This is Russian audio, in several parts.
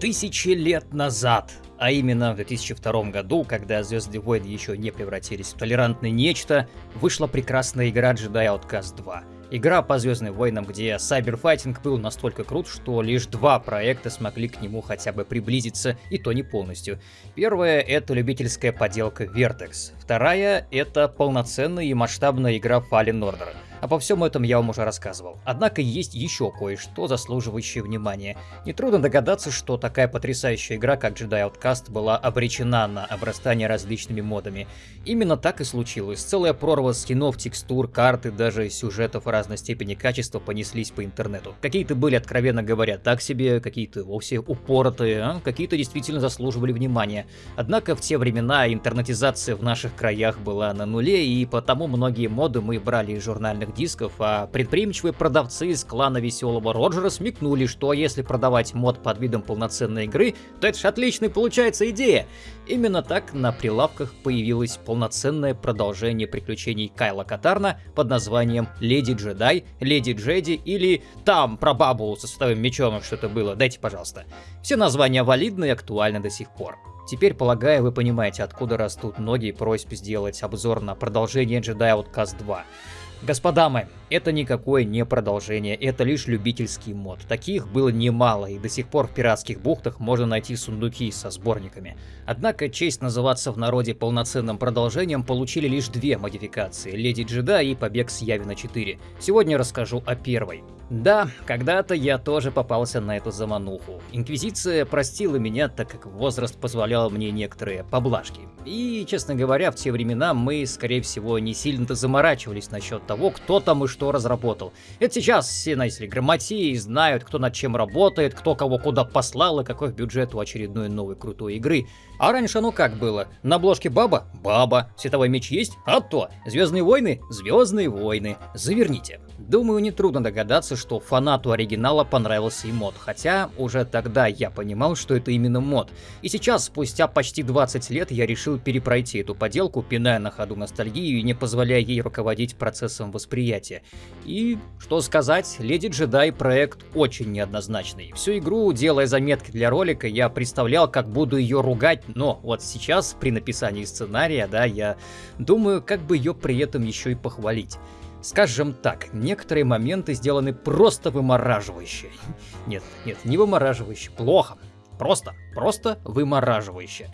Тысячи лет назад, а именно в 2002 году, когда Звездные войны еще не превратились в толерантное нечто, вышла прекрасная игра Jedi Outcast 2. Игра по Звездным войнам, где сайберфайтинг был настолько крут, что лишь два проекта смогли к нему хотя бы приблизиться, и то не полностью. Первая — это любительская поделка Vertex. Вторая — это полноценная и масштабная игра Fallen Order. Обо всем этом я вам уже рассказывал. Однако есть еще кое-что, заслуживающее внимания. Нетрудно догадаться, что такая потрясающая игра, как Jedi Outcast, была обречена на обрастание различными модами. Именно так и случилось. Целая прорва скинов, текстур, карты, даже сюжетов разной степени качества понеслись по интернету. Какие-то были, откровенно говоря, так себе, какие-то вовсе упоротые, а какие-то действительно заслуживали внимания. Однако в те времена интернетизация в наших краях была на нуле, и потому многие моды мы брали из журнальных журнальных дисков, а предприимчивые продавцы из клана Веселого Роджера смекнули, что если продавать мод под видом полноценной игры, то это ж отличная получается идея. Именно так на прилавках появилось полноценное продолжение приключений Кайла Катарна под названием Леди Джедай, Леди Джеди или там про бабу со световым мечом что-то было, дайте пожалуйста. Все названия валидны и актуальны до сих пор. Теперь, полагаю, вы понимаете, откуда растут ноги просьб сделать обзор на продолжение Jedi Outcast 2. Господа мои, это никакое не продолжение, это лишь любительский мод. Таких было немало, и до сих пор в пиратских бухтах можно найти сундуки со сборниками. Однако честь называться в народе полноценным продолжением получили лишь две модификации – Леди Джеда и Побег с Явина 4. Сегодня расскажу о первой. Да, когда-то я тоже попался на эту замануху. Инквизиция простила меня, так как возраст позволял мне некоторые поблажки. И, честно говоря, в те времена мы, скорее всего, не сильно-то заморачивались насчет того, кто там и что разработал. Это сейчас все, знаете ли, грамотеи знают, кто над чем работает, кто кого куда послал и какой бюджет у очередной новой крутой игры. А раньше ну как было? На обложке баба? Баба. Световой меч есть? А то. Звездные войны? Звездные войны. Заверните. Думаю, нетрудно догадаться, что фанату оригинала понравился и мод, хотя уже тогда я понимал, что это именно мод. И сейчас, спустя почти 20 лет, я решил перепройти эту поделку, пиная на ходу ностальгию и не позволяя ей руководить процессом восприятия. И, что сказать, Леди Джедай проект очень неоднозначный. Всю игру, делая заметки для ролика, я представлял, как буду ее ругать, но вот сейчас, при написании сценария, да, я думаю, как бы ее при этом еще и похвалить. Скажем так, некоторые моменты сделаны просто вымораживающе. Нет, нет, не вымораживающе, плохо. Просто, просто вымораживающе.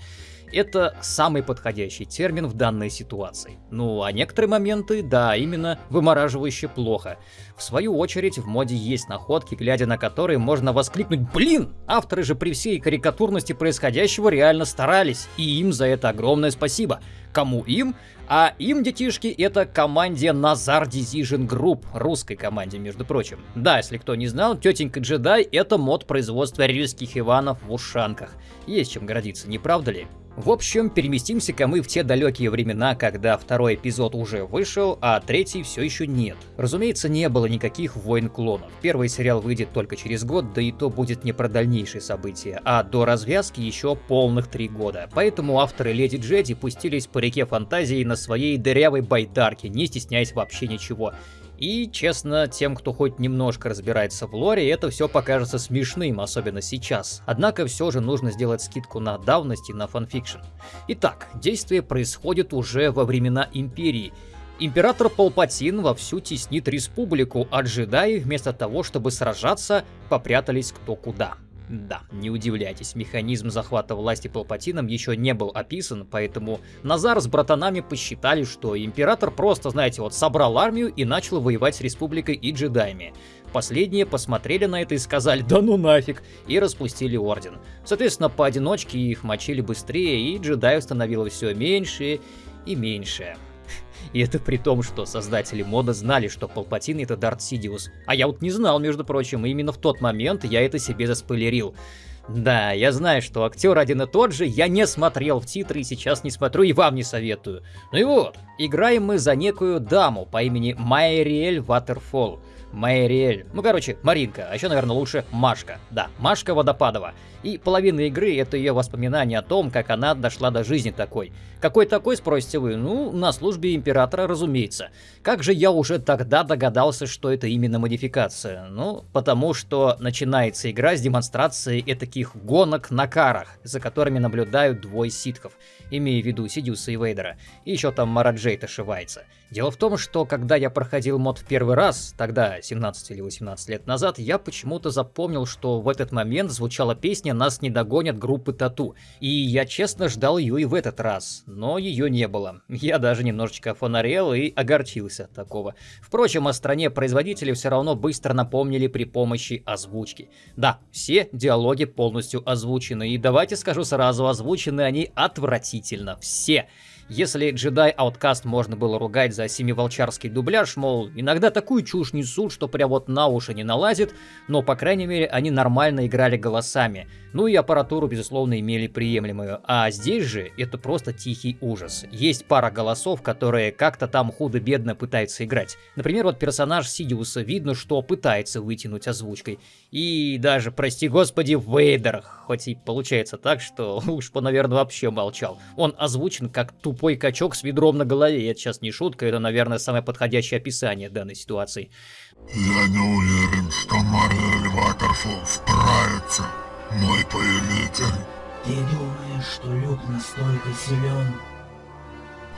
Это самый подходящий термин в данной ситуации. Ну, а некоторые моменты, да, именно вымораживающе плохо. В свою очередь, в моде есть находки, глядя на которые можно воскликнуть «Блин!» Авторы же при всей карикатурности происходящего реально старались, и им за это огромное спасибо. Кому им? А им, детишки, это команде Назар Decision Group, русской команде, между прочим. Да, если кто не знал, тетенька джедай это мод производства рильских Иванов в ушанках. Есть чем гордиться, не правда ли? В общем, переместимся-ка мы в те далекие времена, когда второй эпизод уже вышел, а третий все еще нет. Разумеется, не было никаких войн клонов. Первый сериал выйдет только через год, да и то будет не про дальнейшие события, а до развязки еще полных три года. Поэтому авторы Леди Джеди пустились по реке фантазии на своей дырявой байдарке, не стесняясь вообще ничего. И, честно, тем, кто хоть немножко разбирается в лоре, это все покажется смешным, особенно сейчас. Однако все же нужно сделать скидку на давность и на fanfiction. Итак, действие происходит уже во времена Империи. Император Палпатин вовсю теснит республику, а джедаи вместо того, чтобы сражаться, попрятались кто куда. Да, не удивляйтесь, механизм захвата власти Палпатином еще не был описан, поэтому Назар с братанами посчитали, что Император просто, знаете, вот собрал армию и начал воевать с Республикой и джедаями. Последние посмотрели на это и сказали «да ну нафиг» и распустили Орден. Соответственно, поодиночке их мочили быстрее, и джедаев становилось все меньше и меньше. И это при том, что создатели мода знали, что Палпатин это Дарт Сидиус. А я вот не знал, между прочим, и именно в тот момент я это себе заспойлерил. Да, я знаю, что актер один и тот же, я не смотрел в титры и сейчас не смотрю и вам не советую. Ну и вот, играем мы за некую даму по имени Майриэль Ватерфолл. Майриэль. Ну, короче, Маринка, а еще, наверное, лучше Машка. Да, Машка Водопадова. И половина игры — это ее воспоминания о том, как она дошла до жизни такой. Какой такой, спросите вы? Ну, на службе Императора, разумеется. Как же я уже тогда догадался, что это именно модификация? Ну, потому что начинается игра с демонстрации этаких таких гонок на карах, за которыми наблюдают двое ситков, имея в виду Сидиуса и Вейдера, и еще там Мараджей ошивается. Дело в том, что когда я проходил мод в первый раз, тогда 17 или 18 лет назад, я почему-то запомнил, что в этот момент звучала песня «Нас не догонят» группы Тату, и я честно ждал ее и в этот раз, но ее не было. Я даже немножечко фонарел и огорчился от такого. Впрочем, о стране производителей все равно быстро напомнили при помощи озвучки. Да, все диалоги полностью озвучены, и давайте скажу сразу, озвучены они отвратительно, все. Если Jedi Outcast можно было ругать за семиволчарский дубляж, мол, иногда такую чушь несут, что прям вот на уши не налазит, но, по крайней мере, они нормально играли голосами. Ну и аппаратуру, безусловно, имели приемлемую. А здесь же это просто тихий ужас. Есть пара голосов, которые как-то там худо-бедно пытаются играть. Например, вот персонаж Сидиуса видно, что пытается вытянуть озвучкой. И даже, прости господи, Вейдер, хоть и получается так, что уж по, наверное, вообще молчал. Он озвучен как тупой качок с ведром на голове. Это сейчас не шутка, это, наверное, самое подходящее описание данной ситуации. Я не уверен, что Мариэль Ватерфолл справится, мой повелитель. Ты думаешь, что Люк настолько силен?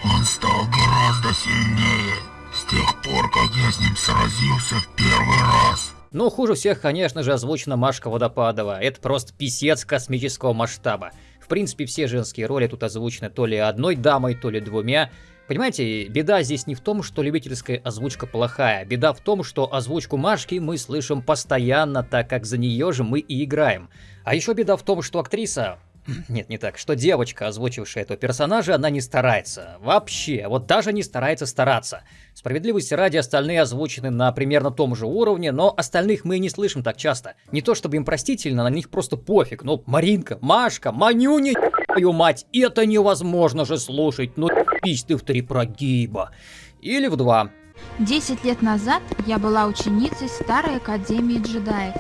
Он стал гораздо сильнее с тех пор, как я с ним сразился в первый раз. Но хуже всех, конечно же, озвучена Машка Водопадова. Это просто писец космического масштаба. В принципе, все женские роли тут озвучены то ли одной дамой, то ли двумя. Понимаете, беда здесь не в том, что любительская озвучка плохая. Беда в том, что озвучку Машки мы слышим постоянно, так как за нее же мы и играем. А еще беда в том, что актриса нет, не так. Что девочка, озвучившая этого персонажа, она не старается. Вообще. Вот даже не старается стараться. Справедливости ради остальные озвучены на примерно том же уровне, но остальных мы не слышим так часто. Не то чтобы им простительно, на них просто пофиг. Ну, Маринка, Машка, Манюня, твою мать, это невозможно же слушать. Ну, пись ты в три прогиба. Или в два. Десять лет назад я была ученицей Старой Академии джедаев.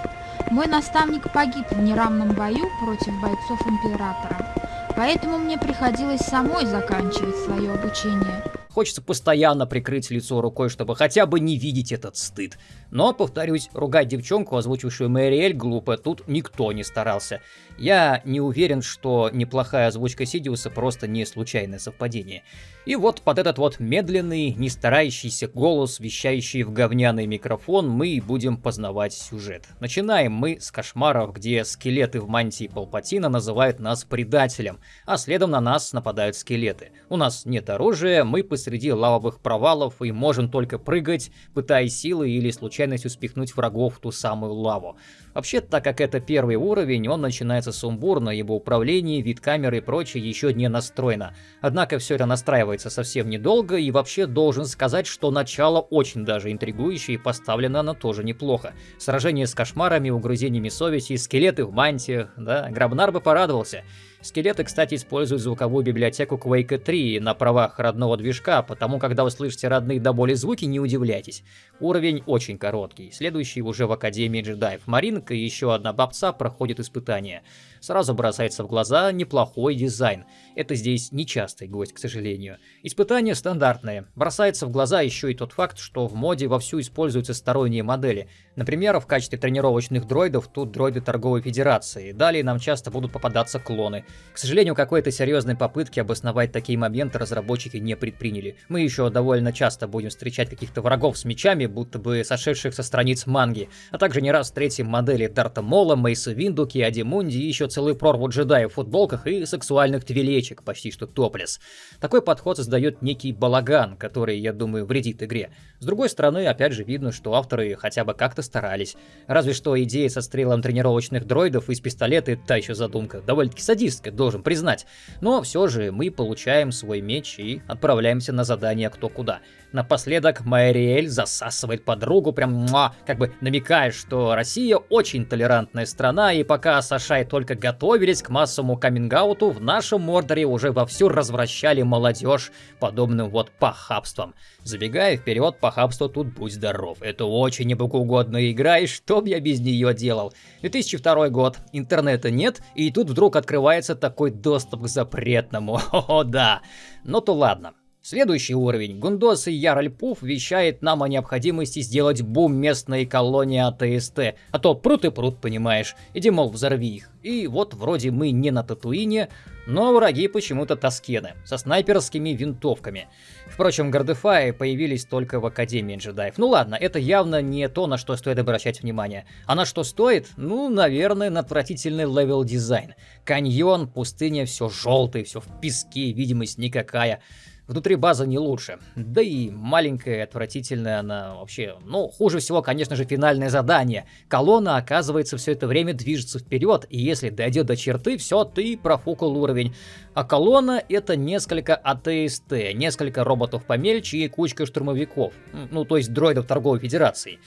Мой наставник погиб в неравном бою против бойцов Императора, поэтому мне приходилось самой заканчивать свое обучение. Хочется постоянно прикрыть лицо рукой, чтобы хотя бы не видеть этот стыд. Но, повторюсь, ругать девчонку, озвучившую Мэриэль, глупо, тут никто не старался. Я не уверен, что неплохая озвучка Сидиуса просто не случайное совпадение. И вот под этот вот медленный, не старающийся голос, вещающий в говняный микрофон, мы будем познавать сюжет. Начинаем мы с кошмаров, где скелеты в мантии Палпатина называют нас предателем, а следом на нас нападают скелеты. У нас нет оружия, мы посреди лавовых провалов и можем только прыгать, пытаясь силой или случайностью спихнуть врагов в ту самую лаву. Вообще, так как это первый уровень, он начинается сумбурно, ибо управление, вид камеры и прочее еще не настроено. Однако все это настраивается совсем недолго, и вообще должен сказать, что начало очень даже интригующее и поставлено оно тоже неплохо. Сражение с кошмарами, угрызениями совести, скелеты в мантиях, да, Грабнар бы порадовался. Скелеты, кстати, используют звуковую библиотеку Quake 3 на правах родного движка, потому когда вы слышите родные до боли звуки, не удивляйтесь. Уровень очень короткий, следующий уже в Академии джедаев. Маринка и еще одна бабца проходят испытания. Сразу бросается в глаза неплохой дизайн. Это здесь нечастый гость, к сожалению. Испытания стандартные. Бросается в глаза еще и тот факт, что в моде вовсю используются сторонние модели. Например, в качестве тренировочных дроидов тут дроиды торговой федерации. Далее нам часто будут попадаться клоны. К сожалению, какой-то серьезной попытки обосновать такие моменты разработчики не предприняли. Мы еще довольно часто будем встречать каких-то врагов с мечами, будто бы сошедших со страниц манги, а также не раз встретим модели Дарта Мола, Мейса Виндуки, Адимунди и еще целую прорву джедаев в футболках и сексуальных твилечек, почти что топлес. Такой подход создает некий балаган, который, я думаю, вредит игре. С другой стороны, опять же видно, что авторы хотя бы как-то старались. Разве что идея со стрелом тренировочных дроидов из пистолета — та еще задумка, довольно-таки садистская, должен признать. Но все же мы получаем свой меч и отправляемся на задание кто куда. Напоследок Майриэль засасывает подругу, прям муа, как бы намекая, что Россия очень толерантная страна, и пока Саша и только готовились к массовому каминг в нашем Мордоре уже вовсю развращали молодежь подобным вот похабством. Забегая вперед, похабство тут будь здоров. Это очень небогоугодная игра, и что б я без нее делал? 2002 год, интернета нет, и тут вдруг открывается такой доступ к запретному. О, да. Ну то ладно. Следующий уровень. Гундос и Яральпуф вещает нам о необходимости сделать бум местной колонии АТСТ. А то прут и прут, понимаешь. Иди, мол, взорви их. И вот вроде мы не на Татуине, но враги почему-то Таскены, со снайперскими винтовками. Впрочем, Гардефаи появились только в Академии джедаев. Ну ладно, это явно не то, на что стоит обращать внимание. А на что стоит? Ну, наверное, на отвратительный level design. Каньон, пустыня, все желтое, все в песке, видимость никакая. Внутри база не лучше. Да и маленькая, отвратительная она вообще. Ну, хуже всего, конечно же, финальное задание. Колонна, оказывается, все это время движется вперед, и если дойдет до черты, все, ты профукал уровень. А колонна это несколько АТСТ, несколько роботов помельче и кучка штурмовиков. Ну, то есть дроидов торговой федерации.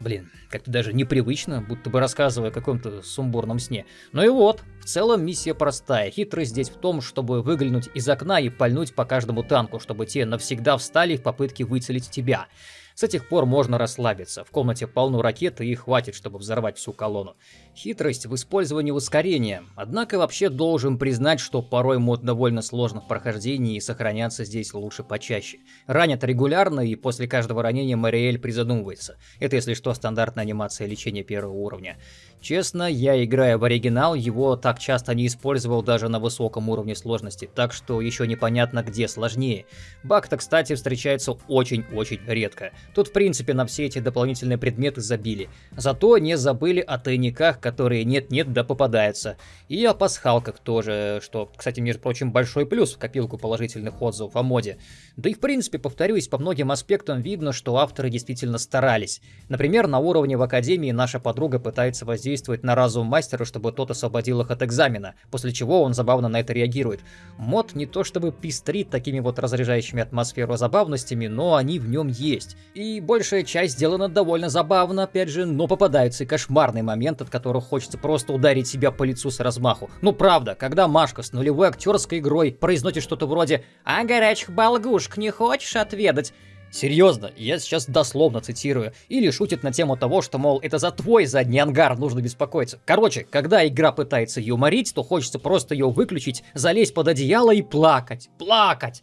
Блин, как-то даже непривычно, будто бы рассказывая о каком-то сумбурном сне. Ну и вот, в целом миссия простая. Хитрость здесь в том, чтобы выглянуть из окна и пальнуть по каждому танку, чтобы те навсегда встали в попытке выцелить тебя. С этих пор можно расслабиться. В комнате полно ракет и хватит, чтобы взорвать всю колонну. Хитрость в использовании ускорения. Однако вообще должен признать, что порой мод довольно сложно в прохождении и сохраняться здесь лучше почаще. Ранят регулярно и после каждого ранения Мариэль призадумывается. Это если что стандартная анимация лечения первого уровня. Честно, я играя в оригинал, его так часто не использовал даже на высоком уровне сложности, так что еще непонятно где сложнее. Баг-то, кстати, встречается очень-очень редко. Тут в принципе на все эти дополнительные предметы забили. Зато не забыли о тайниках, которые нет-нет да попадаются. И о пасхалках тоже, что, кстати, между прочим, большой плюс в копилку положительных отзывов о моде. Да и в принципе, повторюсь, по многим аспектам видно, что авторы действительно старались. Например, на уровне в Академии наша подруга пытается воздействовать на разум мастера, чтобы тот освободил их от экзамена, после чего он забавно на это реагирует. Мод не то чтобы пестрит такими вот разряжающими атмосферу забавностями, но они в нем есть. И большая часть сделана довольно забавно, опять же, но попадаются и кошмарные моменты, от которых хочется просто ударить себя по лицу с размаху. Ну правда, когда Машка с нулевой актерской игрой произносит что-то вроде «А горячих болгушек не хочешь отведать?» Серьезно, я сейчас дословно цитирую. Или шутит на тему того, что, мол, это за твой задний ангар нужно беспокоиться. Короче, когда игра пытается юморить, то хочется просто ее выключить, залезть под одеяло и плакать. Плакать!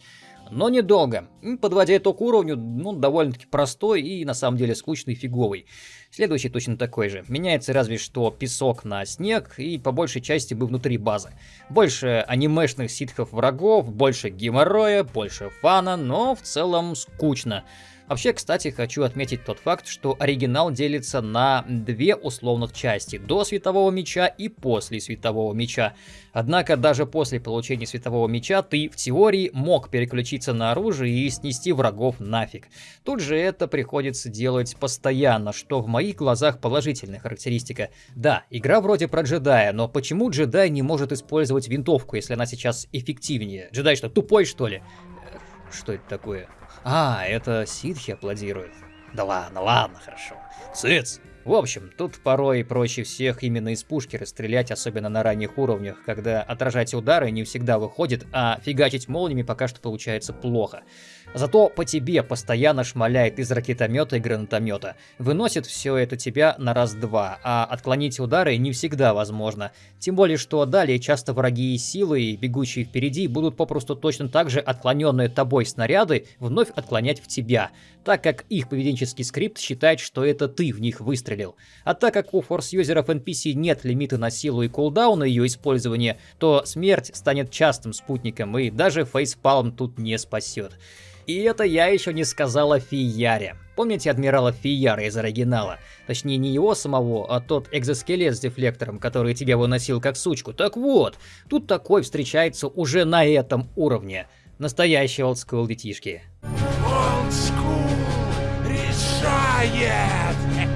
Но недолго. Подводя итог уровню, ну, довольно-таки простой и на самом деле скучный фиговый. Следующий точно такой же. Меняется разве что песок на снег и по большей части бы внутри базы. Больше анимешных ситхов врагов, больше геморроя, больше фана, но в целом скучно. Вообще, кстати, хочу отметить тот факт, что оригинал делится на две условных части, до Светового Меча и после Светового Меча. Однако даже после получения Светового Меча ты в теории мог переключиться на оружие и снести врагов нафиг. Тут же это приходится делать постоянно, что в моих глазах положительная характеристика. Да, игра вроде про джедая, но почему джедай не может использовать винтовку, если она сейчас эффективнее? Джедай что, тупой что ли? Что это такое? А, это ситхи аплодируют. Да ладно, ладно, хорошо. Цыц! В общем, тут порой проще всех именно из пушки расстрелять, особенно на ранних уровнях, когда отражать удары не всегда выходит, а фигачить молниями пока что получается плохо. Зато по тебе постоянно шмаляет из ракетомета и гранатомета. Выносит все это тебя на раз-два, а отклонить удары не всегда возможно. Тем более, что далее часто враги и силы, бегущие впереди, будут попросту точно так же отклоненные тобой снаряды вновь отклонять в тебя, так как их поведенческий скрипт считает, что это ты в них выстрелил. А так как у форс-юзеров NPC нет лимита на силу и кулдауна ее использования, то смерть станет частым спутником, и даже фейспалм тут не спасет. И это я еще не сказал о Фияре. Помните адмирала Фияра из оригинала? Точнее, не его самого, а тот экзоскелет с дефлектором, который тебя выносил как сучку. Так вот, тут такой встречается уже на этом уровне. Настоящие олдскул детишки. Олдскул решает!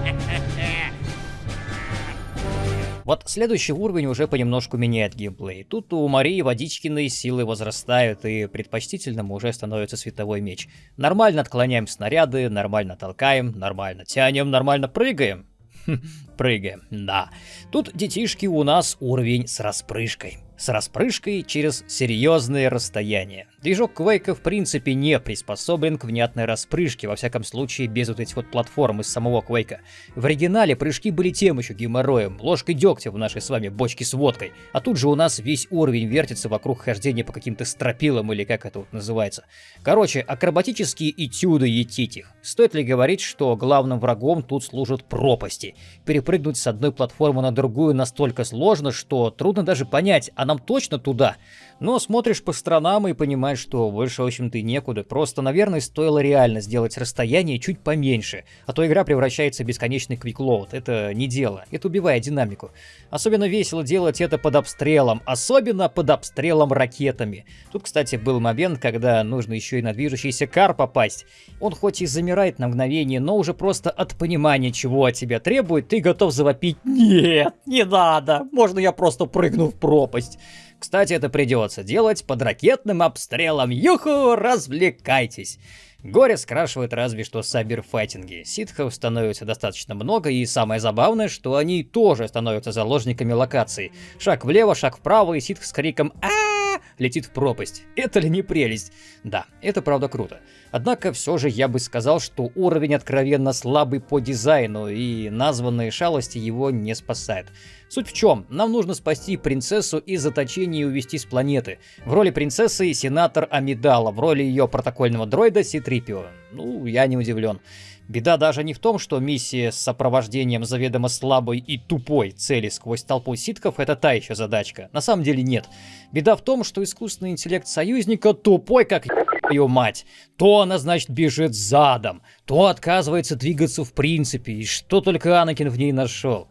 Вот следующий уровень уже понемножку меняет геймплей. Тут у Марии Водичкиной силы возрастают, и предпочтительным уже становится световой меч. Нормально отклоняем снаряды, нормально толкаем, нормально тянем, нормально прыгаем. Хм, прыгаем, да. Тут детишки у нас уровень с распрыжкой. С распрыжкой через серьезные расстояния. Движок Quake в принципе не приспособлен к внятной распрыжке, во всяком случае без вот этих вот платформ из самого Quake. В оригинале прыжки были тем еще геморроем, ложкой дегтя в нашей с вами бочке с водкой, а тут же у нас весь уровень вертится вокруг хождения по каким-то стропилам или как это вот называется. Короче, акробатические этюды етитих. Стоит ли говорить, что главным врагом тут служат пропасти? Перепрыгнуть с одной платформы на другую настолько сложно, что трудно даже понять, а нам точно туда? Но смотришь по сторонам и понимаешь, что больше, в общем-то, некуда. Просто, наверное, стоило реально сделать расстояние чуть поменьше. А то игра превращается в бесконечный квиклоуд. Это не дело. Это убивает динамику. Особенно весело делать это под обстрелом. Особенно под обстрелом ракетами. Тут, кстати, был момент, когда нужно еще и на движущийся кар попасть. Он хоть и замирает на мгновение, но уже просто от понимания, чего от тебя требует, ты готов завопить «Нет, не надо! Можно я просто прыгну в пропасть?» Кстати, это придется делать под ракетным обстрелом. Юху, развлекайтесь! Горе скрашивает разве что саберфайтинги. Ситхов становится достаточно много, и самое забавное, что они тоже становятся заложниками локаций. Шаг влево, шаг вправо, и ситх с криком а летит в пропасть. Это ли не прелесть? Да, это правда круто. Однако все же я бы сказал, что уровень откровенно слабый по дизайну, и названные шалости его не спасают. Суть в чем? Нам нужно спасти принцессу из заточения и увести с планеты. В роли принцессы сенатор Амидала, в роли ее протокольного дроида Ситрипио. Ну, я не удивлен. Беда даже не в том, что миссия с сопровождением заведомо слабой и тупой цели сквозь толпу ситков — это та еще задачка. На самом деле нет. Беда в том, что искусственный интеллект союзника тупой, как ее мать. То она, значит, бежит задом, то отказывается двигаться в принципе, и что только Анакин в ней нашел.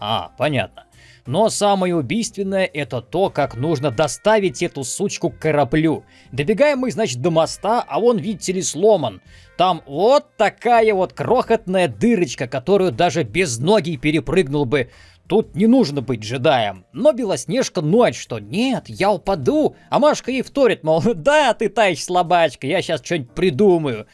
А, понятно. Но самое убийственное это то, как нужно доставить эту сучку к кораблю. Добегаем мы, значит, до моста, а он, видите ли, сломан. Там вот такая вот крохотная дырочка, которую даже без ноги перепрыгнул бы. Тут не нужно быть джедаем. Но Белоснежка ночь, что нет, я упаду. А Машка ей вторит, мол, да, ты таешь слабачка, я сейчас что-нибудь придумаю.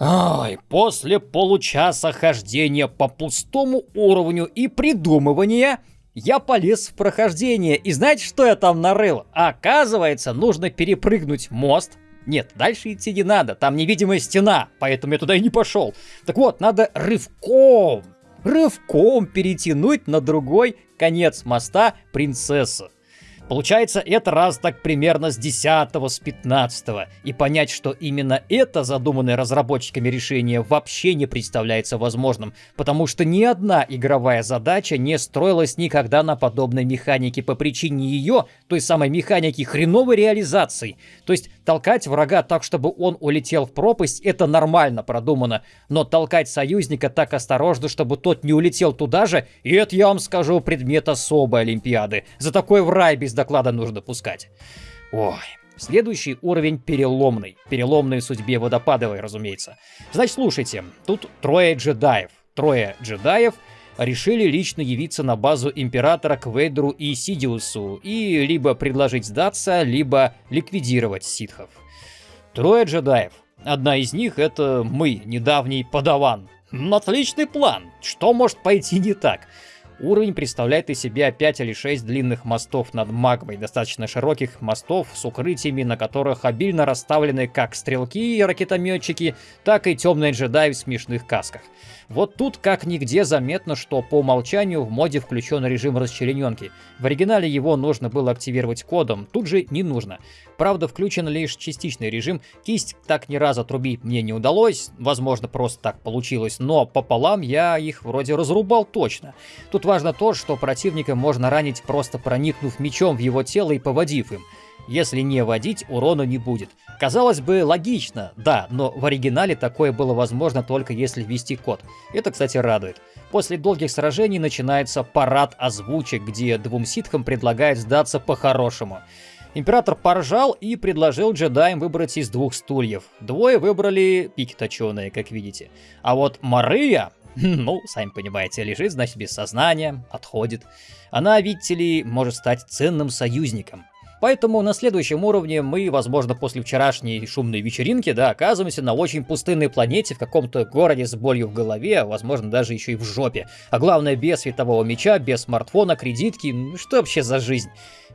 Ай, после получаса хождения по пустому уровню и придумывания, я полез в прохождение. И знаете, что я там нарыл? Оказывается, нужно перепрыгнуть мост. Нет, дальше идти не надо, там невидимая стена, поэтому я туда и не пошел. Так вот, надо рывком, рывком перетянуть на другой конец моста принцессу. Получается, это раз так примерно с 10 с 15 И понять, что именно это задуманное разработчиками решение вообще не представляется возможным, потому что ни одна игровая задача не строилась никогда на подобной механике по причине ее, той самой механики хреновой реализации. То есть толкать врага так, чтобы он улетел в пропасть, это нормально продумано, но толкать союзника так осторожно, чтобы тот не улетел туда же, и это, я вам скажу, предмет особой Олимпиады. За такой в рай без доклада нужно пускать. Ой, Следующий уровень переломный. Переломной судьбе водопадовой, разумеется. Значит, слушайте, тут трое джедаев. Трое джедаев решили лично явиться на базу Императора к Вейдеру и Сидиусу и либо предложить сдаться, либо ликвидировать ситхов. Трое джедаев. Одна из них это мы, недавний подаван. Отличный план. Что может пойти не так? Уровень представляет из себя 5 или 6 длинных мостов над магмой, достаточно широких мостов с укрытиями, на которых обильно расставлены как стрелки и ракетометчики, так и темные джедаи в смешных касках. Вот тут как нигде заметно, что по умолчанию в моде включен режим расчлененки. В оригинале его нужно было активировать кодом, тут же не нужно. Правда, включен лишь частичный режим, кисть так ни разу отрубить мне не удалось, возможно, просто так получилось, но пополам я их вроде разрубал точно. Тут важно то, что противника можно ранить просто проникнув мечом в его тело и поводив им. Если не водить, урона не будет. Казалось бы, логично, да, но в оригинале такое было возможно только если ввести код. Это, кстати, радует. После долгих сражений начинается парад озвучек, где двум ситхам предлагают сдаться по-хорошему. Император поржал и предложил джедаям выбрать из двух стульев. Двое выбрали пики точеные, как видите. А вот Мария, ну, сами понимаете, лежит, значит, без сознания, отходит. Она, видите ли, может стать ценным союзником. Поэтому на следующем уровне мы, возможно, после вчерашней шумной вечеринки, да, оказываемся на очень пустынной планете, в каком-то городе с болью в голове, а возможно, даже еще и в жопе. А главное, без светового меча, без смартфона, кредитки, ну что вообще за жизнь?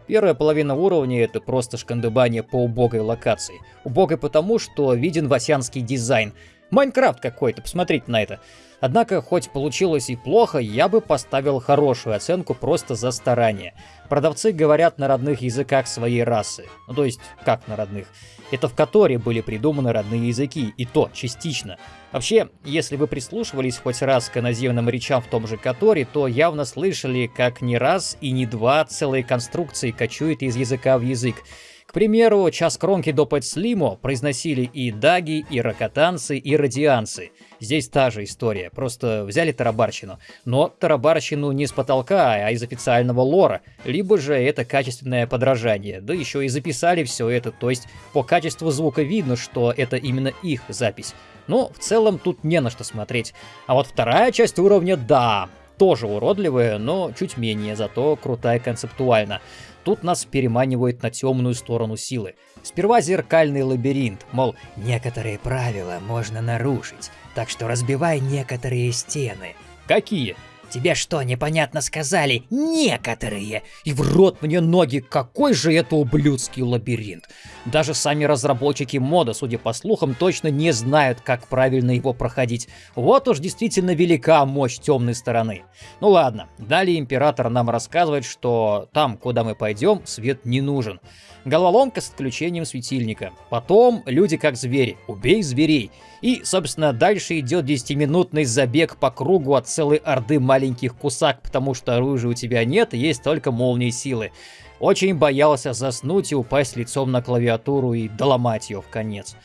Первая половина уровня это просто шкандыбание по убогой локации. Убогой потому, что виден васянский дизайн. Майнкрафт какой-то, посмотрите на это. Однако, хоть получилось и плохо, я бы поставил хорошую оценку просто за старание. Продавцы говорят на родных языках своей расы. Ну, то есть, как на родных? Это в Которе были придуманы родные языки, и то частично. Вообще, если вы прислушивались хоть раз к наземным речам в том же Которе, то явно слышали, как не раз и не два целые конструкции кочуют из языка в язык. К примеру, час кромки до Слимо произносили и даги, и ракотанцы, и радианцы. Здесь та же история, просто взяли тарабарщину. Но тарабарщину не с потолка, а из официального лора. Либо же это качественное подражание. Да еще и записали все это, то есть по качеству звука видно, что это именно их запись. Но в целом тут не на что смотреть. А вот вторая часть уровня, да, тоже уродливая, но чуть менее, зато крутая концептуально. Тут нас переманивает на темную сторону силы. Сперва зеркальный лабиринт, мол, некоторые правила можно нарушить, так что разбивай некоторые стены. Какие? Тебе что, непонятно сказали? Некоторые! И в рот мне ноги, какой же это ублюдский лабиринт! Даже сами разработчики мода, судя по слухам, точно не знают, как правильно его проходить. Вот уж действительно велика мощь темной стороны. Ну ладно, далее император нам рассказывает, что там, куда мы пойдем, свет не нужен. Головоломка с отключением светильника. Потом люди как звери. Убей зверей. И, собственно, дальше идет 10-минутный забег по кругу от целой орды маленьких кусак, потому что оружия у тебя нет, есть только молнии силы. Очень боялся заснуть и упасть лицом на клавиатуру и доломать ее в конец.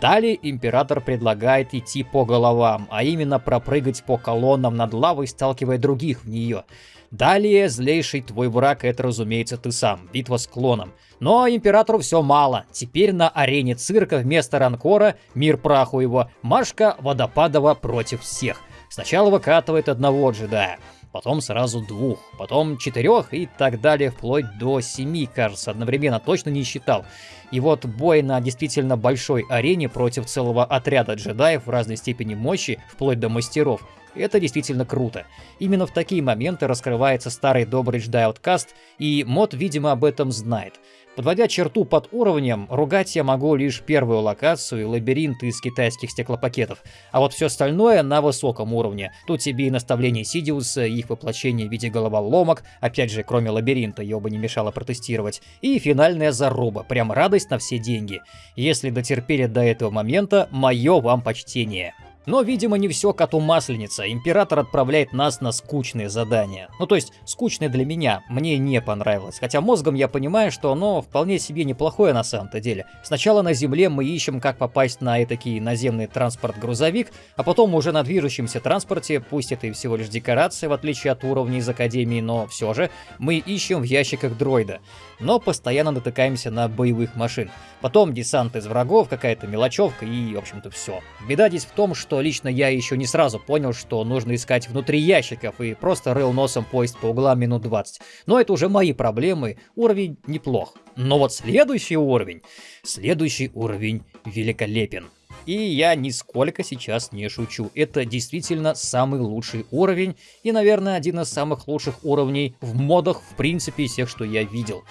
Далее император предлагает идти по головам, а именно пропрыгать по колоннам над лавой, сталкивая других в нее. Далее злейший твой враг это, разумеется, ты сам, битва с клоном. Но императору все мало. Теперь на арене цирка вместо ранкора, мир праху его, Машка Водопадова против всех. Сначала выкатывает одного джедая, потом сразу двух, потом четырех и так далее, вплоть до семи, кажется, одновременно, точно не считал. И вот бой на действительно большой арене против целого отряда джедаев в разной степени мощи, вплоть до мастеров, это действительно круто. Именно в такие моменты раскрывается старый добрый джедай Outcast, и мод, видимо, об этом знает. Подводя черту под уровнем, ругать я могу лишь первую локацию и лабиринт из китайских стеклопакетов, а вот все остальное на высоком уровне. Тут тебе и наставление Сидиуса, и их воплощение в виде головоломок, опять же, кроме лабиринта, ее бы не мешало протестировать, и финальная заруба, прям радость на все деньги. Если дотерпели до этого момента, мое вам почтение. Но, видимо, не все коту масленица. Император отправляет нас на скучные задания. Ну, то есть, скучные для меня. Мне не понравилось. Хотя мозгом я понимаю, что оно вполне себе неплохое на самом-то деле. Сначала на земле мы ищем, как попасть на этакий наземный транспорт-грузовик, а потом уже на движущемся транспорте, пусть это и всего лишь декорация, в отличие от уровней из Академии, но все же, мы ищем в ящиках дроида но постоянно натыкаемся на боевых машин. Потом десант из врагов, какая-то мелочевка и, в общем-то, все. Беда здесь в том, что лично я еще не сразу понял, что нужно искать внутри ящиков и просто рыл носом поезд по углам минут 20. Но это уже мои проблемы, уровень неплох. Но вот следующий уровень, следующий уровень великолепен. И я нисколько сейчас не шучу. Это действительно самый лучший уровень и, наверное, один из самых лучших уровней в модах, в принципе, всех, что я видел.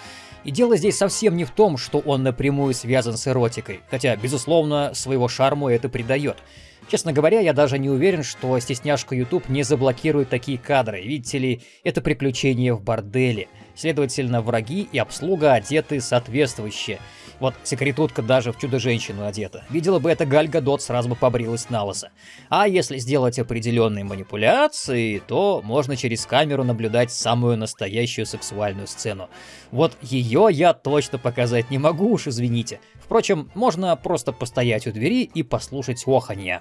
И дело здесь совсем не в том, что он напрямую связан с эротикой, хотя, безусловно, своего шарму это придает. Честно говоря, я даже не уверен, что стесняшка YouTube не заблокирует такие кадры, видите ли, это приключение в борделе. Следовательно, враги и обслуга одеты соответствующе. Вот секретутка даже в Чудо-женщину одета. Видела бы это Галь Гадот, сразу бы побрилась на лысо. А если сделать определенные манипуляции, то можно через камеру наблюдать самую настоящую сексуальную сцену. Вот ее я точно показать не могу уж, извините. Впрочем, можно просто постоять у двери и послушать оханья.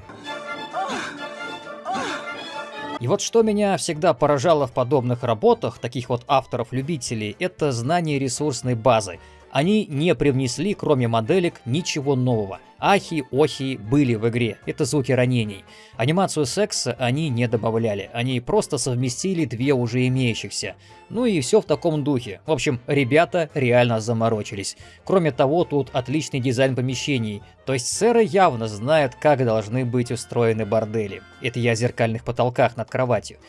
И вот что меня всегда поражало в подобных работах, таких вот авторов-любителей, это знание ресурсной базы. Они не привнесли, кроме моделек, ничего нового. Ахи, охи были в игре, это звуки ранений. Анимацию секса они не добавляли, они просто совместили две уже имеющихся. Ну и все в таком духе. В общем, ребята реально заморочились. Кроме того, тут отличный дизайн помещений, то есть сэры явно знают, как должны быть устроены бордели. Это я о зеркальных потолках над кроватью.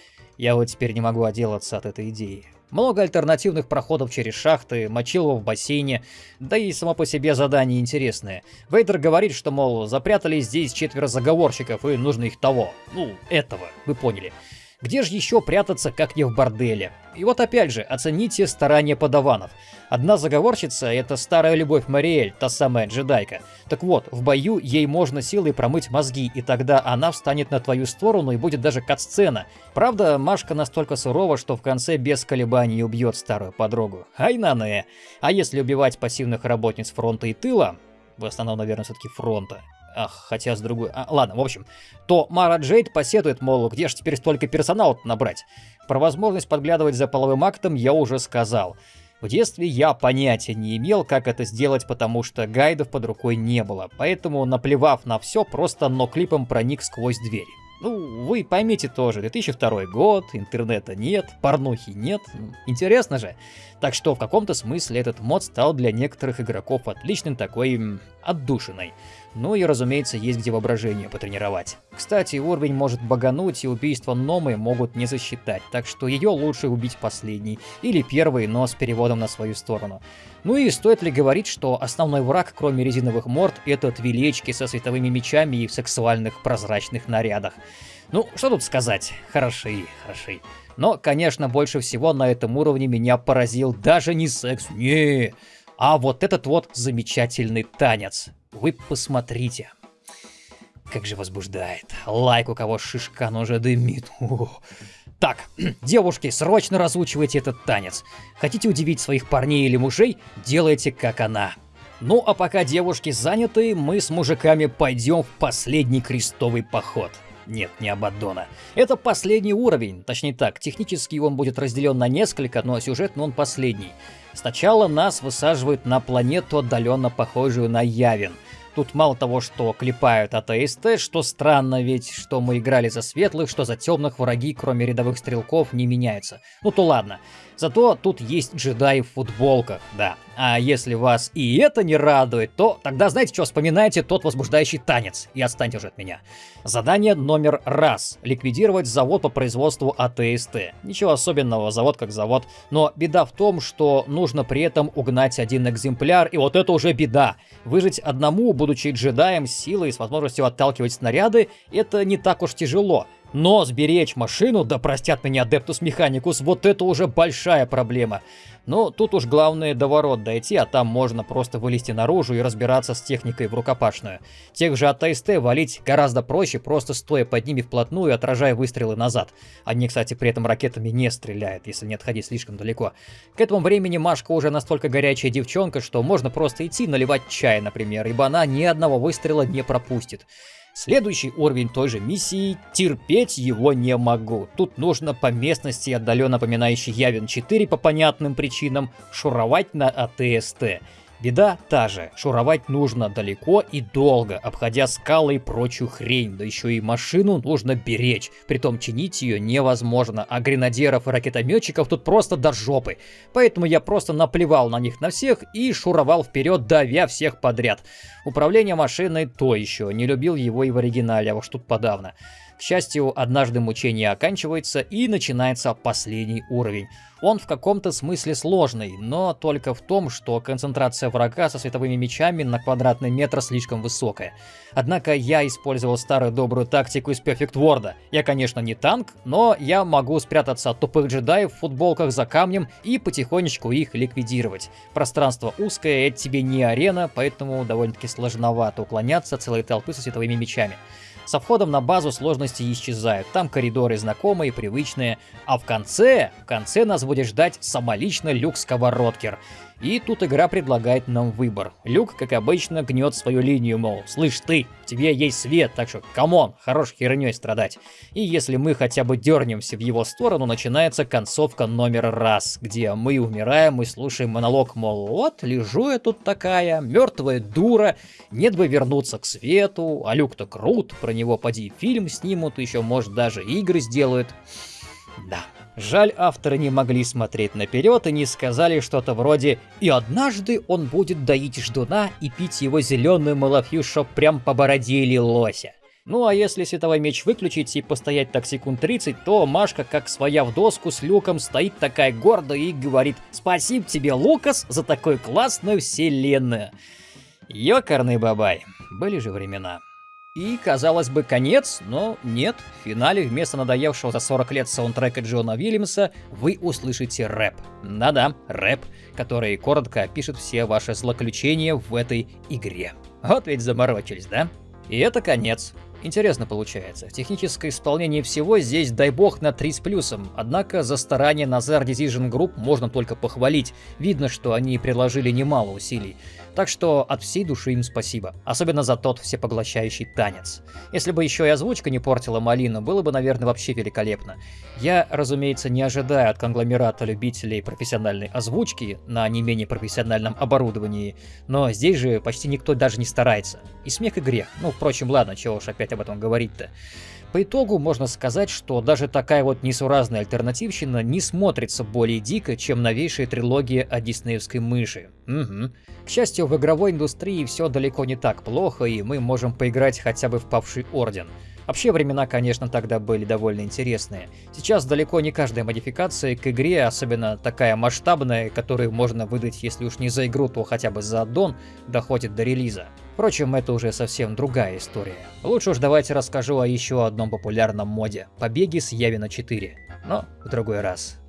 Я вот теперь не могу отделаться от этой идеи. Много альтернативных проходов через шахты, мочилова в бассейне, да и само по себе задание интересное. Вейдер говорит, что, мол, запрятали здесь четверо заговорщиков и нужно их того, ну, этого, вы поняли. Где же еще прятаться, как не в борделе? И вот опять же, оцените старания подаванов. Одна заговорщица — это старая любовь Мариэль, та самая джедайка. Так вот, в бою ей можно силой промыть мозги, и тогда она встанет на твою сторону и будет даже кат-сцена. Правда, Машка настолько сурова, что в конце без колебаний убьет старую подругу. Ай на не. А если убивать пассивных работниц фронта и тыла, в основном, наверное, все-таки фронта, Ах, хотя с другой... А, ладно, в общем, то Мара Джейд посетует, мол, где же теперь столько персонала набрать? Про возможность подглядывать за половым актом я уже сказал. В детстве я понятия не имел, как это сделать, потому что гайдов под рукой не было, поэтому, наплевав на все, просто но-клипом проник сквозь дверь. Ну, вы поймите тоже, 2002 год, интернета нет, порнухи нет, интересно же. Так что в каком-то смысле этот мод стал для некоторых игроков отличным такой отдушиной. Ну и, разумеется, есть где воображение потренировать. Кстати, уровень может багануть, и убийство Номы могут не засчитать, так что ее лучше убить последний, или первый, но с переводом на свою сторону. Ну и стоит ли говорить, что основной враг, кроме резиновых морд, это твилечки со световыми мечами и в сексуальных прозрачных нарядах. Ну, что тут сказать, хороши, хороши. Но, конечно, больше всего на этом уровне меня поразил даже не секс, не, а вот этот вот замечательный танец. Вы посмотрите. Как же возбуждает. Лайк, у кого шишка, но уже дымит. О. Так, девушки, срочно разучивайте этот танец. Хотите удивить своих парней или мужей, делайте как она. Ну а пока девушки заняты, мы с мужиками пойдем в последний крестовый поход. Нет, не Абаддона. Это последний уровень, точнее так, технически он будет разделен на несколько, но сюжетно он последний. Сначала нас высаживают на планету, отдаленно похожую на Явин. Тут мало того, что клепают от АСТ, что странно, ведь что мы играли за светлых, что за темных враги, кроме рядовых стрелков, не меняются. Ну то ладно. Зато тут есть джедаи в футболках, да. А если вас и это не радует, то тогда знаете что, вспоминайте тот возбуждающий танец и отстаньте уже от меня. Задание номер раз. Ликвидировать завод по производству АТСТ. Ничего особенного, завод как завод. Но беда в том, что нужно при этом угнать один экземпляр, и вот это уже беда. Выжить одному, будучи джедаем, силой с возможностью отталкивать снаряды, это не так уж тяжело. Но сберечь машину, да простят меня Adeptus Mechanicus, вот это уже большая проблема. Но тут уж главное до ворот дойти, а там можно просто вылезти наружу и разбираться с техникой в рукопашную. Тех же от АСТ валить гораздо проще, просто стоя под ними вплотную, отражая выстрелы назад. Они, кстати, при этом ракетами не стреляют, если не отходить слишком далеко. К этому времени Машка уже настолько горячая девчонка, что можно просто идти наливать чай, например, ибо она ни одного выстрела не пропустит. Следующий уровень той же миссии, терпеть его не могу. Тут нужно по местности, отдаленно напоминающей Явин 4 по понятным причинам, шуровать на АТСТ. Беда та же, шуровать нужно далеко и долго, обходя скалы и прочую хрень, да еще и машину нужно беречь, притом чинить ее невозможно, а гренадеров и ракетометчиков тут просто до жопы. Поэтому я просто наплевал на них на всех и шуровал вперед, давя всех подряд. Управление машиной то еще, не любил его и в оригинале, а уж тут подавно. К счастью, однажды мучение оканчивается и начинается последний уровень. Он в каком-то смысле сложный, но только в том, что концентрация врага со световыми мечами на квадратный метр слишком высокая. Однако я использовал старую добрую тактику из Perfect World. Я, конечно, не танк, но я могу спрятаться от тупых джедаев в футболках за камнем и потихонечку их ликвидировать. Пространство узкое, это тебе не арена, поэтому довольно-таки сложновато уклоняться от целой толпы со световыми мечами. Со входом на базу сложности исчезают, там коридоры знакомые, привычные, а в конце, в конце нас будет ждать самолично Люк Сковородкер. И тут игра предлагает нам выбор. Люк, как обычно, гнет свою линию, мол, слышь ты, тебе есть свет, так что, come on, хорош херней страдать. И если мы хотя бы дернемся в его сторону, начинается концовка номер раз, где мы умираем и слушаем монолог, мол, вот, лежу я тут такая, мертвая дура, нет бы вернуться к свету, а Люк-то крут, про него поди фильм снимут, еще, может, даже игры сделают. Да. Жаль, авторы не могли смотреть наперед и не сказали что-то вроде «И однажды он будет доить ждуна и пить его зеленую малафью, чтоб прям по бороде или лося». Ну а если световой меч выключить и постоять так секунд 30, то Машка, как своя в доску с Люком, стоит такая гордо и говорит «Спасибо тебе, Лукас, за такую классную вселенную». Ёкарный бабай, были же времена. И, казалось бы, конец, но нет. В финале вместо надоевшего за 40 лет саундтрека Джона Уильямса вы услышите рэп. Да-да, рэп, который коротко опишет все ваши злоключения в этой игре. Вот ведь заморочились, да? И это конец. Интересно получается. Техническое исполнение всего здесь, дай бог, на 3 с плюсом. Однако за старания Nazar Decision Group можно только похвалить. Видно, что они приложили немало усилий. Так что от всей души им спасибо. Особенно за тот всепоглощающий танец. Если бы еще и озвучка не портила малину, было бы, наверное, вообще великолепно. Я, разумеется, не ожидаю от конгломерата любителей профессиональной озвучки на не менее профессиональном оборудовании, но здесь же почти никто даже не старается. И смех и грех. Ну, впрочем, ладно, чего уж опять об этом говорить-то. По итогу можно сказать, что даже такая вот несуразная альтернативщина не смотрится более дико, чем новейшая трилогия о диснеевской мыши. Угу. К счастью, в игровой индустрии все далеко не так плохо, и мы можем поиграть хотя бы в Павший Орден. Вообще времена, конечно, тогда были довольно интересные. Сейчас далеко не каждая модификация к игре, особенно такая масштабная, которую можно выдать, если уж не за игру, то хотя бы за аддон, доходит до релиза. Впрочем, это уже совсем другая история. Лучше уж давайте расскажу о еще одном популярном моде – побеге с Явина 4. Но в другой раз.